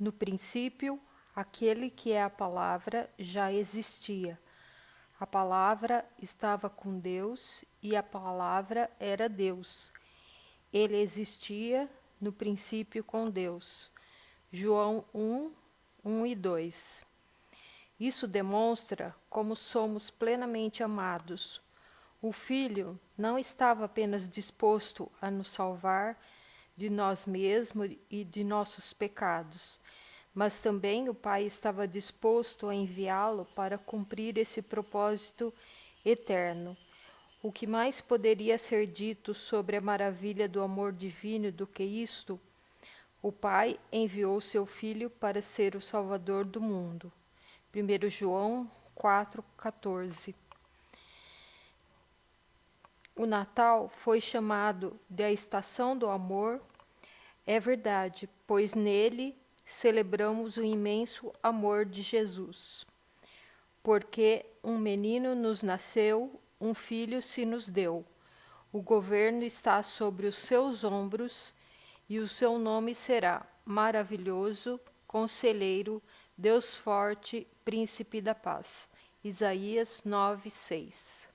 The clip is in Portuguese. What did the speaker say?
No princípio, aquele que é a palavra já existia. A palavra estava com Deus e a palavra era Deus. Ele existia no princípio com Deus. João 1, 1 e 2. Isso demonstra como somos plenamente amados. O Filho não estava apenas disposto a nos salvar de nós mesmos e de nossos pecados, mas também o Pai estava disposto a enviá-lo para cumprir esse propósito eterno. O que mais poderia ser dito sobre a maravilha do amor divino do que isto? O Pai enviou seu Filho para ser o Salvador do mundo. 1 João 4,14 O Natal foi chamado de a estação do amor. É verdade, pois nele celebramos o imenso amor de Jesus. Porque um menino nos nasceu, um filho se nos deu. O governo está sobre os seus ombros e o seu nome será maravilhoso, conselheiro, Deus forte, príncipe da paz. Isaías 9, 6